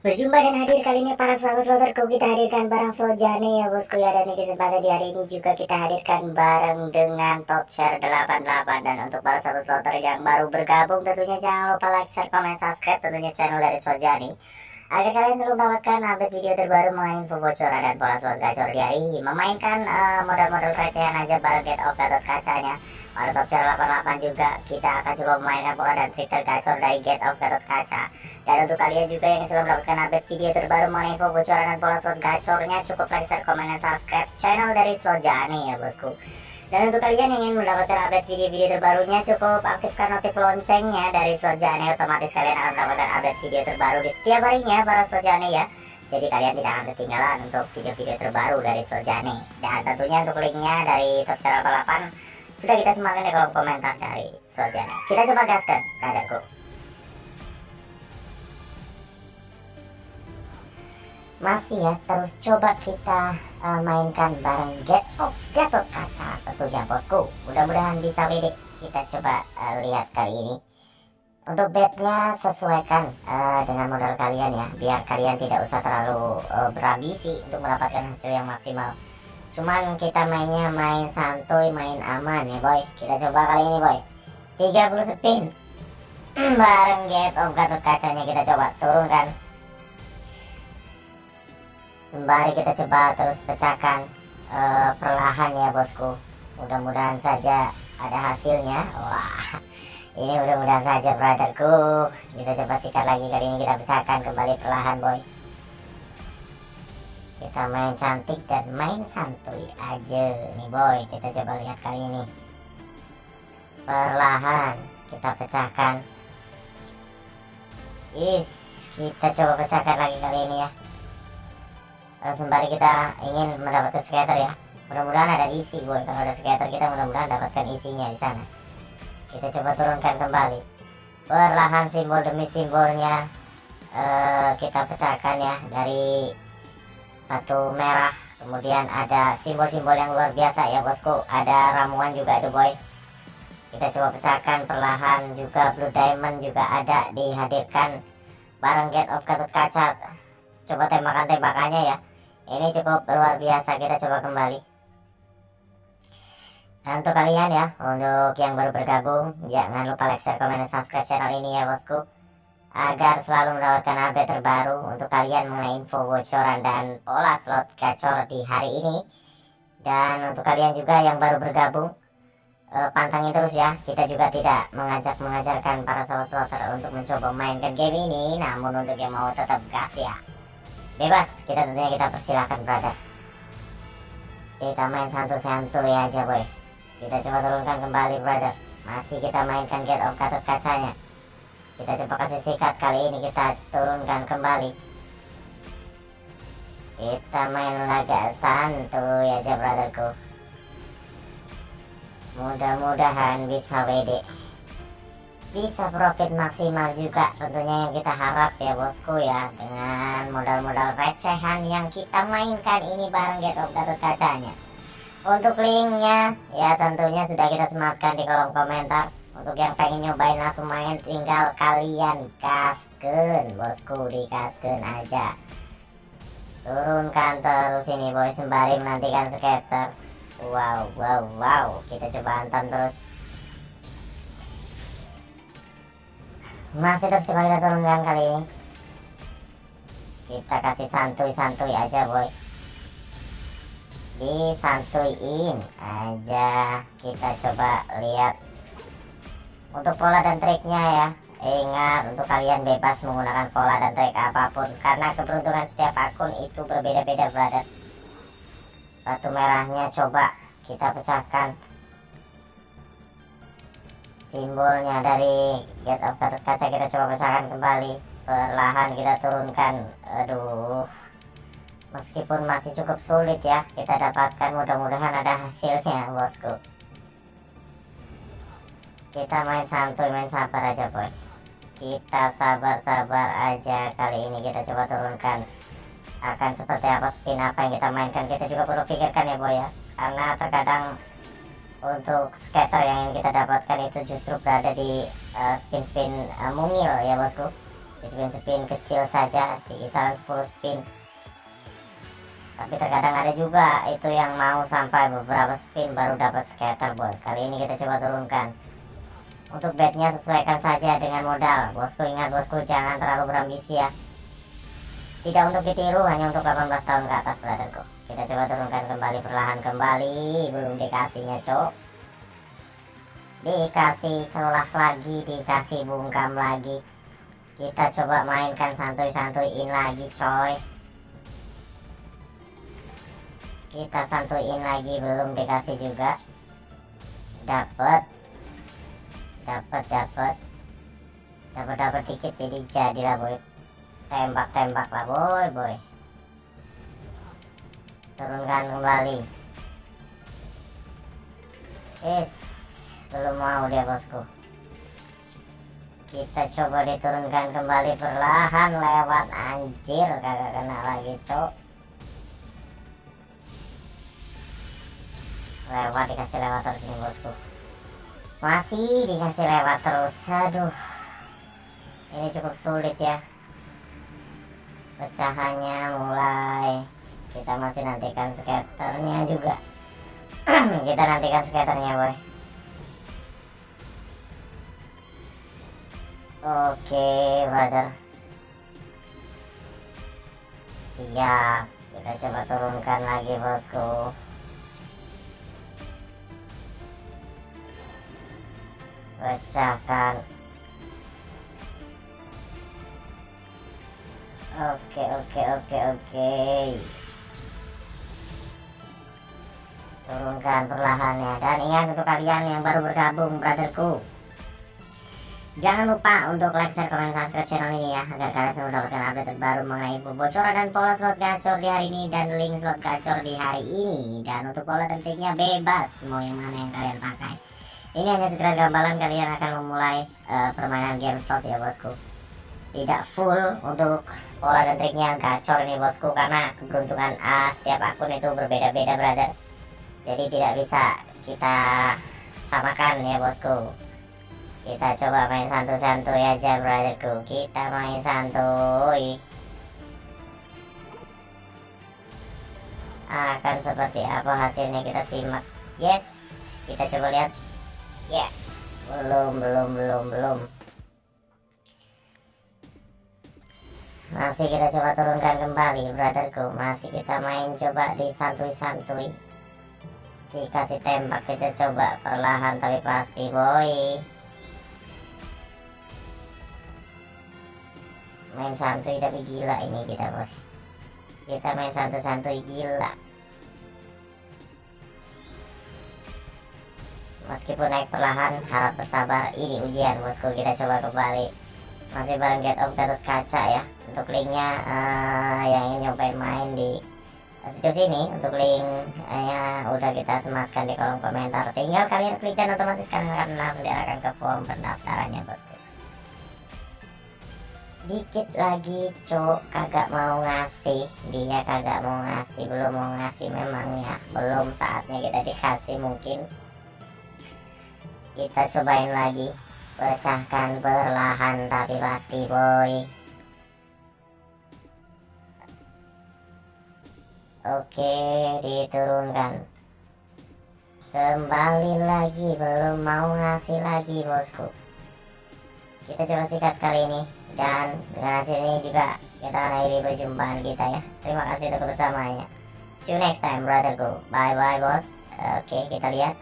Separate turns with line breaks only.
Berjumpa dan hadir kali ini para sahabat sloterku kita hadirkan barang Soljane ya bosku ya dan di kesempatan di hari ini juga kita hadirkan bareng dengan top share 88 dan untuk para sahabat sloter yang baru bergabung tentunya jangan lupa like, share, komen, subscribe tentunya channel dari Soljane agar kalian selalu mendapatkan update video terbaru mengenai info bocoran dan pola slot gacor di hari ini. Memainkan uh, modal-modal recehan aja bareng get off gatot kacanya channel 88 juga. Kita akan coba memainkan pola dan trik tergacor dari get off gatot kaca. Dan untuk kalian juga yang selalu mendapatkan update video terbaru mengenai info bocoran dan pola slot gacornya cukup like, share, komen, dan subscribe channel dari Sojani ya bosku. Dan untuk kalian yang ingin mendapatkan update video-video terbarunya cukup aktifkan notif loncengnya dari Sojani otomatis kalian akan mendapatkan update video terbaru di setiap harinya para Sojani ya. Jadi kalian tidak akan ketinggalan untuk video-video terbaru dari Sojani dan tentunya untuk linknya dari top channel 88 sudah kita sematkan di kolom komentar dari Soljana. Kita coba gaskan, brotherku. Masih ya, terus coba kita uh, mainkan bareng Get of Gatot Kaca tentunya bosku. Mudah-mudahan bisa WD. Kita coba uh, lihat kali ini. Untuk bednya sesuaikan uh, dengan modal kalian ya, biar kalian tidak usah terlalu uh, berambisi untuk mendapatkan hasil yang maksimal cuman kita mainnya main santuy main aman ya boy. Kita coba kali ini boy. 30 spin. Bareng get of gatot kacanya kita coba. Turunkan sembari kita coba terus pecahkan uh, perlahan ya bosku. Mudah-mudahan saja ada hasilnya. Wah ini mudah-mudahan saja brotherku. Kita coba sikat lagi. Kali ini kita pecahkan kembali perlahan boy kita main cantik dan main santuy aja. Nih boy kita coba lihat kali ini. Perlahan kita pecahkan. Is kita coba pecahkan lagi kali ini ya. Sembari kita ingin mendapatkan skater ya. Mudah-mudahan ada isi boy. Kalau ada skater kita mudah-mudahan dapatkan isinya di sana. Kita coba turunkan kembali. Perlahan simbol demi simbolnya uh, kita pecahkan ya dari batu merah. Kemudian ada simbol-simbol yang luar biasa ya bosku. Ada ramuan juga itu boy. Kita coba pecahkan perlahan juga. Blue diamond juga ada dihadirkan bareng get of gatot kaca coba tembakan-tembakannya ya. Ini cukup luar biasa. Kita coba kembali. Dan untuk kalian ya untuk yang baru bergabung jangan lupa like share komen dan subscribe channel ini ya bosku agar selalu mendapatkan update terbaru untuk kalian mengenai info bocoran dan pola slot gacor di hari ini. Dan untuk kalian juga yang baru bergabung eh, pantangin terus ya. Kita juga tidak mengajak mengajarkan para sobat slotter untuk mencoba mainkan game ini. Namun untuk yang mau tetap gas ya. Bebas kita tentunya kita persilahkan brother. Kita main santu-santu ya aja boy kita coba turunkan kembali brother. Masih kita mainkan get of gatot kacanya kita coba kasih sikat kali ini kita turunkan kembali. Kita main laga santuy aja brotherku. Mudah-mudahan bisa WD bisa profit maksimal juga tentunya yang kita harap ya bosku ya. Dengan modal-modal recehan yang kita mainkan ini bareng Get of Gatot Kacanya untuk linknya ya tentunya sudah kita sematkan di kolom komentar untuk yang pengen nyobain langsung main tinggal kalian kasken bosku di kasken aja. Turunkan terus ini boy sembari menantikan skater. Wow wow wow. Kita coba hantam terus. Masih terus coba kita turunkan kali ini. Kita kasih santuy-santuy aja boy. Disantuin aja. Kita coba lihat untuk pola dan triknya ya ingat untuk kalian bebas menggunakan pola dan trik apa pun. Karena keberuntungan setiap akun itu berbeda-beda brother. Batu merahnya coba kita pecahkan. Simbolnya dari get of kaca kita coba pecahkan kembali. Perlahan kita turunkan. Aduh. Meskipun masih cukup sulit ya kita dapatkan. Mudah-mudahan ada hasilnya bosku kita main santuy main sabar aja boy. Kita sabar-sabar aja kali ini. Kita coba turunkan. Akan seperti apa spin apa yang kita mainkan. Kita juga perlu pikirkan ya boy ya. Karena terkadang untuk scatter yang ingin kita dapatkan itu justru berada di spin-spin uh, uh, mungil ya bosku. Di spin-spin kecil saja di kisaran 10 spin. Tapi terkadang ada juga itu yang mau sampai beberapa spin baru dapat scatter boy. Kali ini kita coba turunkan untuk bednya sesuaikan saja dengan modal. Bosku ingat bosku jangan terlalu berambisi ya. Tidak untuk ditiru hanya untuk 18 tahun ke atas brotherku. Kita coba turunkan kembali perlahan kembali. Belum dikasihnya cok. Dikasih celah lagi dikasih bungkam lagi. Kita coba mainkan santuy-santuyin lagi coy. Kita santuin lagi belum dikasih juga. Dapat dapat dapat. Dapat dapat dikit jadi jadilah boy. Tembak tembak lah boy boy. Turunkan kembali. Is belum mau dia bosku. Kita coba diturunkan kembali perlahan lewat. Anjir kagak kena lagi cok. Lewat dikasih lewat terus nih bosku masih dikasih lewat terus. Aduh. Ini cukup sulit ya. Pecahannya mulai. Kita masih nantikan skaternya juga. Kita nantikan skaternya boy. Oke brother. Siap. Kita coba turunkan lagi bosku pecahkan oke oke oke oke. Turunkan perlahannya. Dan ingat untuk kalian yang baru bergabung brotherku. Jangan lupa untuk like, share, komen, subscribe channel ini ya Agar kalian selalu mendapatkan update terbaru mengenai bocoran dan pola slot gacor di hari ini Dan link slot gacor di hari ini. Dan untuk pola tentunya bebas Mau yang mana yang kalian pakai ini hanya sekedar gambaran kalian akan memulai uh, permainan game slot ya bosku. Tidak full untuk pola dan triknya gacor ini bosku karena keberuntungan A setiap akun itu berbeda-beda brother. Jadi tidak bisa kita samakan ya bosku. Kita coba main santuy-santuy aja brotherku. Kita main santuy. Akan seperti apa hasilnya kita simak. Yes kita coba lihat ya belum belum belum belum. Masih kita coba turunkan kembali brotherku. Masih kita main coba di santuy-santuy. Dikasih tembak kita coba perlahan tapi pasti boy. Main santuy tapi gila ini kita boy. Kita main santuy-santuy gila meskipun naik perlahan harap bersabar. Ini ujian bosku. Kita coba kembali. Masih bareng get of Gatot Kaca ya. Untuk linknya uh, yang ingin nyobain main di situs ini untuk linknya udah kita sematkan di kolom komentar. Tinggal kalian klik dan otomatis kalian akan diarahkan ke form pendaftarannya bosku. Dikit lagi cok kagak mau ngasih. Dia kagak mau ngasih belum mau ngasih. Memang ya belum saatnya kita dikasih mungkin kita cobain lagi. Pecahkan perlahan tapi pasti boy. Oke diturunkan. Kembali lagi belum mau ngasih lagi bosku. Kita coba sikat kali ini dan dengan hasil ini juga kita akan akhiri perjumpaan kita ya. Terima kasih untuk bersamanya see you next time brotherku bye bye bos. Oke kita lihat